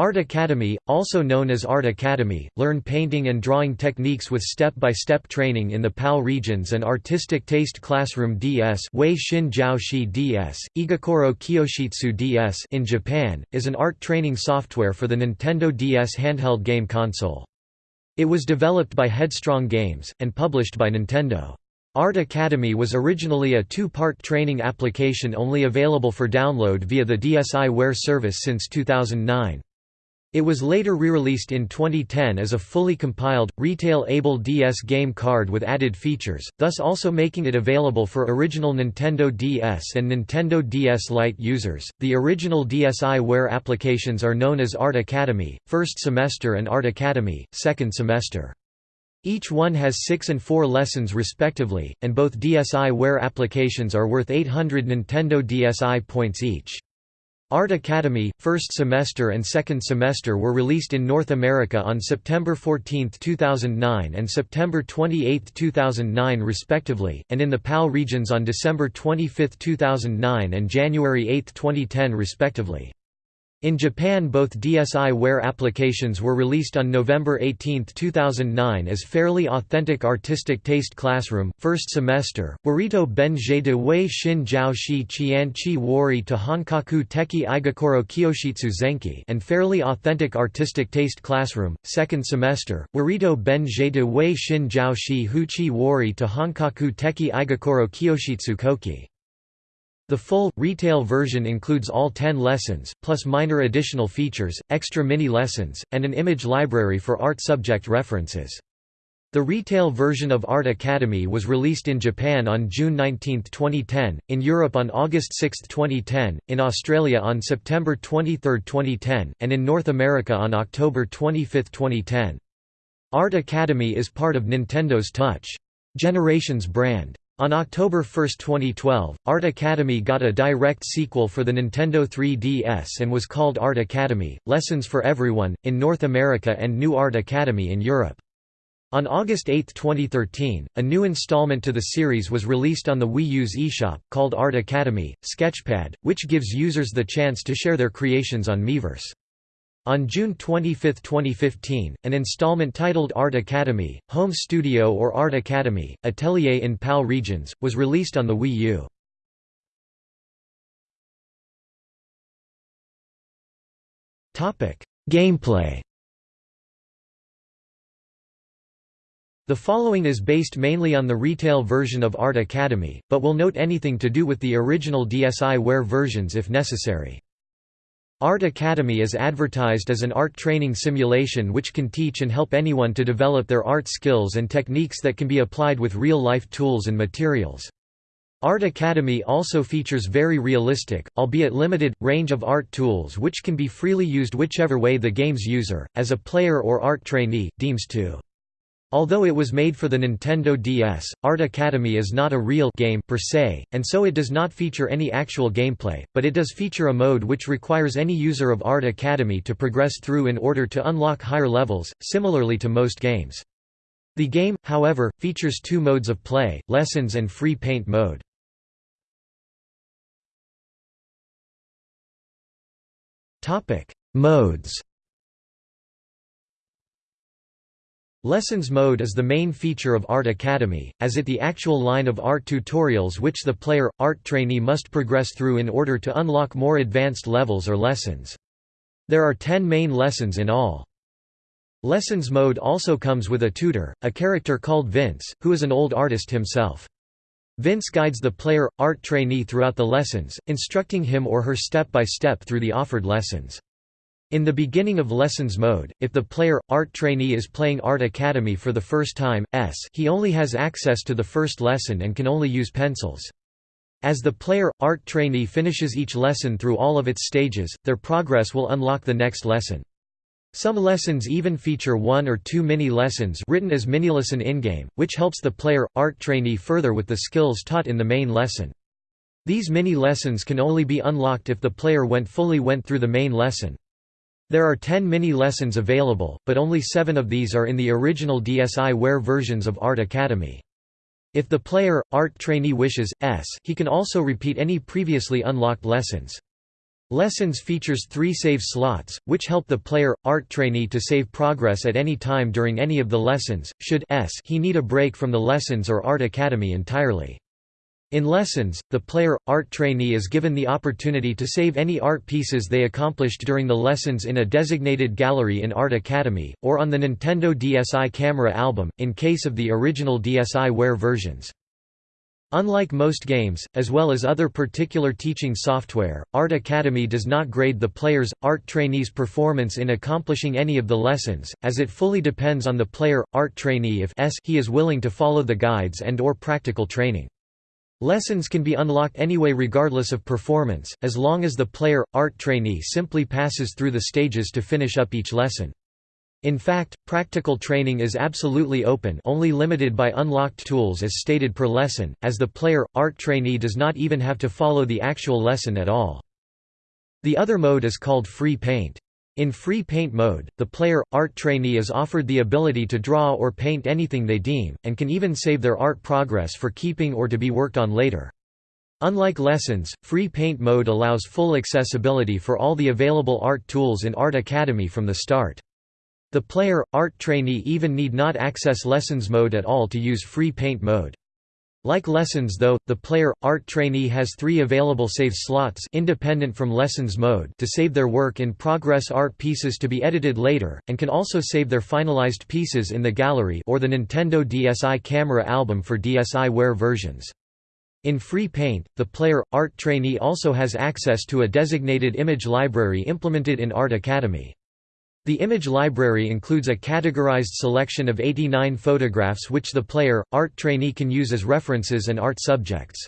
Art Academy, also known as Art Academy, learn painting and drawing techniques with step-by-step training in the PAL regions and Artistic Taste Classroom DS Wei Shin Jiaoshi DS, Egokoro Kyoshitsu DS in Japan, is an art training software for the Nintendo DS handheld game console. It was developed by Headstrong Games, and published by Nintendo. Art Academy was originally a two-part training application only available for download via the DSiWare service since 2009. It was later re-released in 2010 as a fully compiled, retail-able DS game card with added features, thus also making it available for original Nintendo DS and Nintendo DS Lite users. The original DSiWare applications are known as Art Academy, First Semester and Art Academy, Second Semester. Each one has 6 and 4 lessons respectively, and both DSiWare applications are worth 800 Nintendo DSi points each. Art Academy, first semester and second semester were released in North America on September 14, 2009 and September 28, 2009 respectively, and in the PAL regions on December 25, 2009 and January 8, 2010 respectively. In Japan both DSiWare applications were released on November 18, 2009 as Fairly Authentic Artistic Taste Classroom, First Semester, Warito Benjie de Wei Shin Jiao Shi Qian Chi Wari to Honkaku Teki Egokoro Kyoshitsu Zenki and Fairly Authentic Artistic Taste Classroom, Second Semester, Warito Benjie de Wei Shin Jiao Shi Hu Wari to Honkaku Teki Egokoro Kyoshitsu Koki. The full, retail version includes all 10 lessons, plus minor additional features, extra mini-lessons, and an image library for art subject references. The retail version of Art Academy was released in Japan on June 19, 2010, in Europe on August 6, 2010, in Australia on September 23, 2010, and in North America on October 25, 2010. Art Academy is part of Nintendo's Touch! Generations brand. On October 1, 2012, Art Academy got a direct sequel for the Nintendo 3DS and was called Art Academy, Lessons for Everyone, in North America and New Art Academy in Europe. On August 8, 2013, a new installment to the series was released on the Wii U's eShop, called Art Academy, Sketchpad, which gives users the chance to share their creations on Miiverse. On June 25, 2015, an installment titled Art Academy, Home Studio or Art Academy, Atelier in PAL regions, was released on the Wii U. Gameplay The following is based mainly on the retail version of Art Academy, but will note anything to do with the original DSiWare versions if necessary. Art Academy is advertised as an art training simulation which can teach and help anyone to develop their art skills and techniques that can be applied with real-life tools and materials. Art Academy also features very realistic, albeit limited, range of art tools which can be freely used whichever way the game's user, as a player or art trainee, deems to. Although it was made for the Nintendo DS, Art Academy is not a real game per se, and so it does not feature any actual gameplay, but it does feature a mode which requires any user of Art Academy to progress through in order to unlock higher levels, similarly to most games. The game, however, features two modes of play, Lessons and Free Paint mode. Modes Lessons mode is the main feature of Art Academy, as it the actual line of art tutorials which the player, art trainee must progress through in order to unlock more advanced levels or lessons. There are 10 main lessons in all. Lessons mode also comes with a tutor, a character called Vince, who is an old artist himself. Vince guides the player, art trainee throughout the lessons, instructing him or her step by step through the offered lessons. In the beginning of Lessons mode, if the player, art trainee is playing Art Academy for the first time, s he only has access to the first lesson and can only use pencils. As the player, art trainee finishes each lesson through all of its stages, their progress will unlock the next lesson. Some lessons even feature one or two mini-lessons written as mini-lesson in-game, which helps the player, art trainee further with the skills taught in the main lesson. These mini-lessons can only be unlocked if the player went fully went through the main lesson. There are 10 mini-lessons available, but only 7 of these are in the original DSiWare versions of Art Academy. If the player, art trainee wishes, s, he can also repeat any previously unlocked lessons. Lessons features three save slots, which help the player, art trainee to save progress at any time during any of the lessons, should s he need a break from the lessons or art academy entirely. In lessons, the player, art trainee is given the opportunity to save any art pieces they accomplished during the lessons in a designated gallery in Art Academy, or on the Nintendo DSi camera album, in case of the original DSiWare versions. Unlike most games, as well as other particular teaching software, Art Academy does not grade the player's, art trainee's performance in accomplishing any of the lessons, as it fully depends on the player, art trainee if he is willing to follow the guides and or practical training. Lessons can be unlocked anyway regardless of performance, as long as the player, art trainee simply passes through the stages to finish up each lesson. In fact, practical training is absolutely open only limited by unlocked tools as stated per lesson, as the player, art trainee does not even have to follow the actual lesson at all. The other mode is called Free Paint. In Free Paint mode, the player, art trainee is offered the ability to draw or paint anything they deem, and can even save their art progress for keeping or to be worked on later. Unlike lessons, Free Paint mode allows full accessibility for all the available art tools in Art Academy from the start. The player, art trainee even need not access lessons mode at all to use free paint mode. Like lessons though, the player, art trainee has three available save slots independent from lessons mode to save their work in progress art pieces to be edited later, and can also save their finalized pieces in the gallery or the Nintendo DSi camera album for DSiWare versions. In Free Paint, the player, art trainee also has access to a designated image library implemented in Art Academy. The image library includes a categorized selection of 89 photographs which the player, art trainee can use as references and art subjects.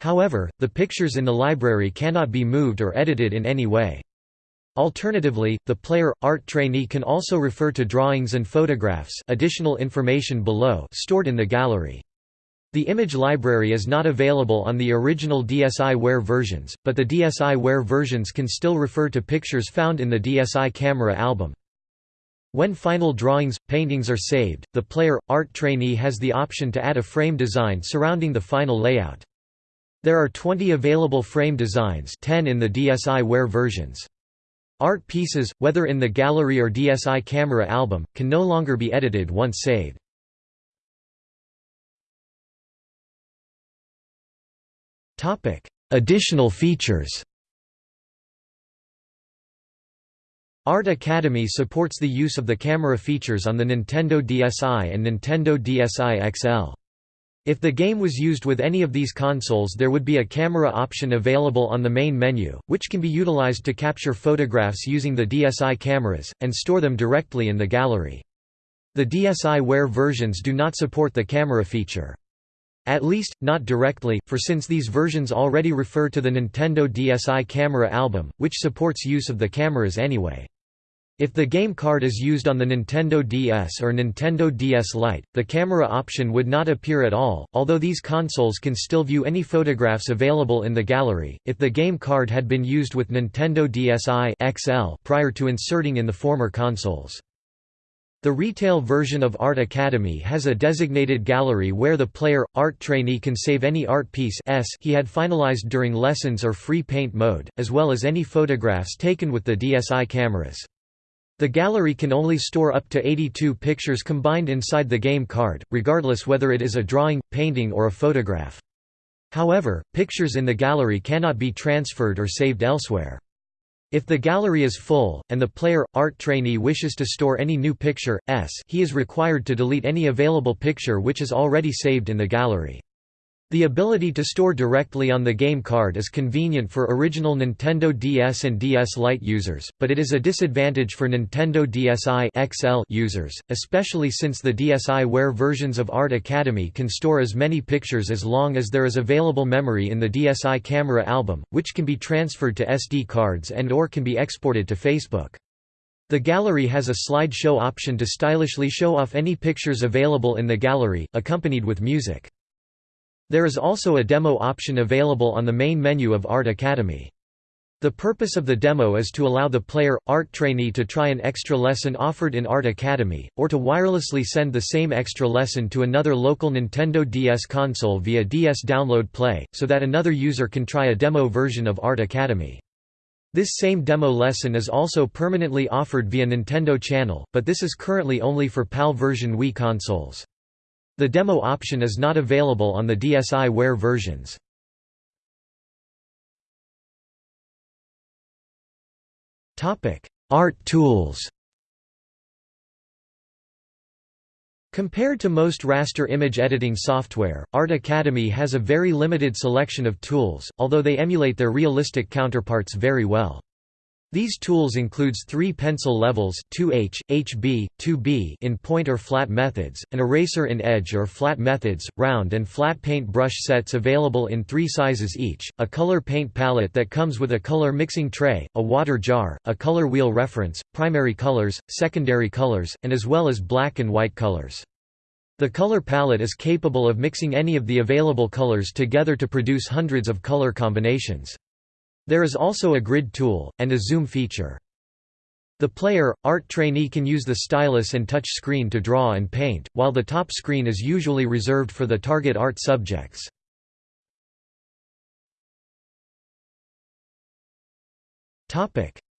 However, the pictures in the library cannot be moved or edited in any way. Alternatively, the player, art trainee can also refer to drawings and photographs additional information below stored in the gallery. The image library is not available on the original DSiWare versions, but the DSiWare versions can still refer to pictures found in the DSi camera album. When final drawings, paintings are saved, the player, art trainee has the option to add a frame design surrounding the final layout. There are 20 available frame designs 10 in the DSiWare versions. Art pieces, whether in the gallery or DSi camera album, can no longer be edited once saved. Additional features Art Academy supports the use of the camera features on the Nintendo DSi and Nintendo DSi XL. If the game was used with any of these consoles there would be a camera option available on the main menu, which can be utilized to capture photographs using the DSi cameras, and store them directly in the gallery. The DSiWare versions do not support the camera feature. At least, not directly, for since these versions already refer to the Nintendo DSi camera album, which supports use of the cameras anyway. If the game card is used on the Nintendo DS or Nintendo DS Lite, the camera option would not appear at all, although these consoles can still view any photographs available in the gallery. If the game card had been used with Nintendo DSi XL prior to inserting in the former consoles. The retail version of Art Academy has a designated gallery where the player, art trainee can save any art piece S he had finalized during lessons or free paint mode, as well as any photographs taken with the DSi cameras. The gallery can only store up to 82 pictures combined inside the game card, regardless whether it is a drawing, painting or a photograph. However, pictures in the gallery cannot be transferred or saved elsewhere. If the gallery is full, and the player, art trainee wishes to store any new picture, s he is required to delete any available picture which is already saved in the gallery. The ability to store directly on the game card is convenient for original Nintendo DS and DS Lite users, but it is a disadvantage for Nintendo DSi XL users, especially since the DSiWare versions of Art Academy can store as many pictures as long as there is available memory in the DSi camera album, which can be transferred to SD cards and or can be exported to Facebook. The gallery has a slideshow option to stylishly show off any pictures available in the gallery, accompanied with music. There is also a demo option available on the main menu of Art Academy. The purpose of the demo is to allow the player, art trainee to try an extra lesson offered in Art Academy, or to wirelessly send the same extra lesson to another local Nintendo DS console via DS Download Play, so that another user can try a demo version of Art Academy. This same demo lesson is also permanently offered via Nintendo Channel, but this is currently only for PAL version Wii consoles. The demo option is not available on the DSiWare versions. Art tools Compared to most raster image editing software, Art Academy has a very limited selection of tools, although they emulate their realistic counterparts very well. These tools includes three pencil levels 2H, HB, 2B in point or flat methods, an eraser in edge or flat methods, round and flat paint brush sets available in three sizes each, a color paint palette that comes with a color mixing tray, a water jar, a color wheel reference, primary colors, secondary colors, and as well as black and white colors. The color palette is capable of mixing any of the available colors together to produce hundreds of color combinations. There is also a grid tool, and a zoom feature. The player, art trainee can use the stylus and touch screen to draw and paint, while the top screen is usually reserved for the target art subjects.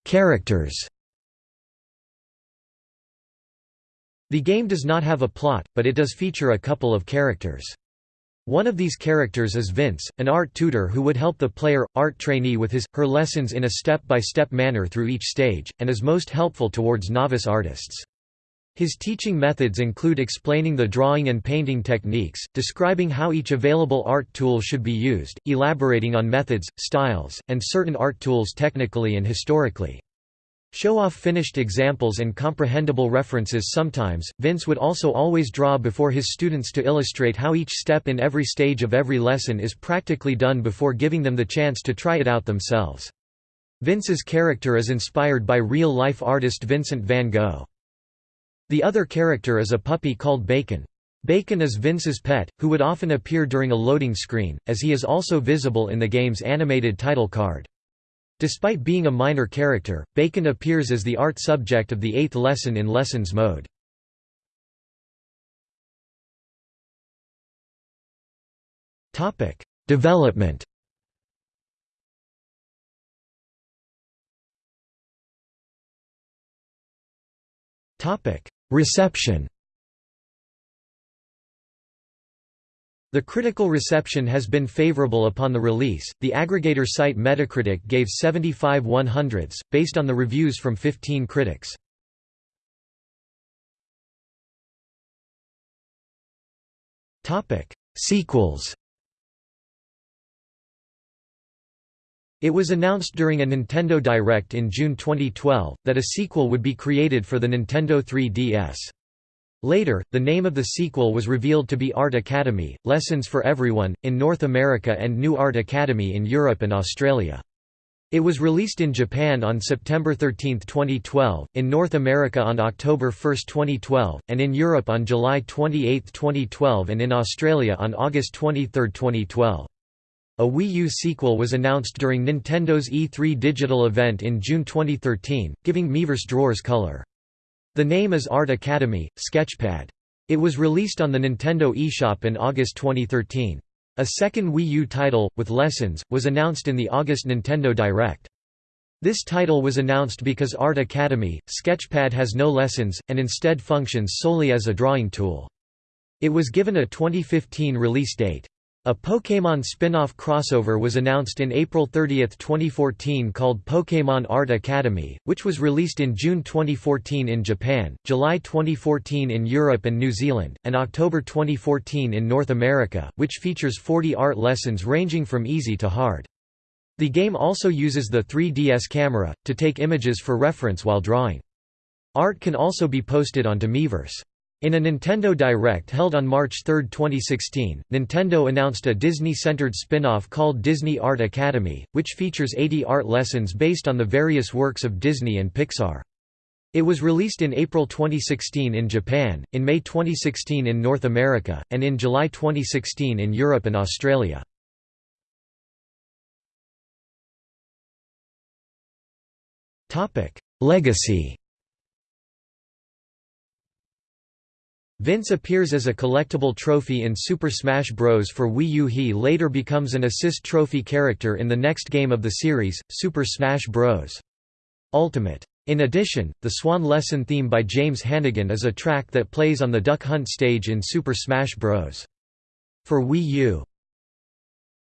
Characters The game does not have a plot, but it does feature a couple of characters. One of these characters is Vince, an art tutor who would help the player, art trainee with his, her lessons in a step-by-step -step manner through each stage, and is most helpful towards novice artists. His teaching methods include explaining the drawing and painting techniques, describing how each available art tool should be used, elaborating on methods, styles, and certain art tools technically and historically. Show off finished examples and comprehensible references sometimes, Vince would also always draw before his students to illustrate how each step in every stage of every lesson is practically done before giving them the chance to try it out themselves. Vince's character is inspired by real-life artist Vincent van Gogh. The other character is a puppy called Bacon. Bacon is Vince's pet, who would often appear during a loading screen, as he is also visible in the game's animated title card. Despite being a minor character, Bacon appears as the art subject of the eighth lesson in Lessons mode. Development Reception The critical reception has been favorable upon the release. The aggregator site Metacritic gave 75 100s, based on the reviews from 15 critics. Topic: Sequels It was announced during a Nintendo Direct in June 2012, that a sequel would be created for the Nintendo 3DS. Later, the name of the sequel was revealed to be Art Academy, Lessons for Everyone, in North America and New Art Academy in Europe and Australia. It was released in Japan on September 13, 2012, in North America on October 1, 2012, and in Europe on July 28, 2012 and in Australia on August 23, 2012. A Wii U sequel was announced during Nintendo's E3 digital event in June 2013, giving Miiverse drawers color. The name is Art Academy, Sketchpad. It was released on the Nintendo eShop in August 2013. A second Wii U title, with lessons, was announced in the August Nintendo Direct. This title was announced because Art Academy, Sketchpad has no lessons, and instead functions solely as a drawing tool. It was given a 2015 release date. A Pokémon spin-off crossover was announced in April 30, 2014 called Pokémon Art Academy, which was released in June 2014 in Japan, July 2014 in Europe and New Zealand, and October 2014 in North America, which features 40 art lessons ranging from easy to hard. The game also uses the 3DS camera, to take images for reference while drawing. Art can also be posted onto Miiverse. In a Nintendo Direct held on March 3, 2016, Nintendo announced a Disney-centered spin-off called Disney Art Academy, which features 80 art lessons based on the various works of Disney and Pixar. It was released in April 2016 in Japan, in May 2016 in North America, and in July 2016 in Europe and Australia. Legacy Vince appears as a collectible trophy in Super Smash Bros. for Wii U. He later becomes an assist trophy character in the next game of the series, Super Smash Bros. Ultimate. In addition, the Swan Lesson theme by James Hannigan is a track that plays on the Duck Hunt stage in Super Smash Bros. For Wii U.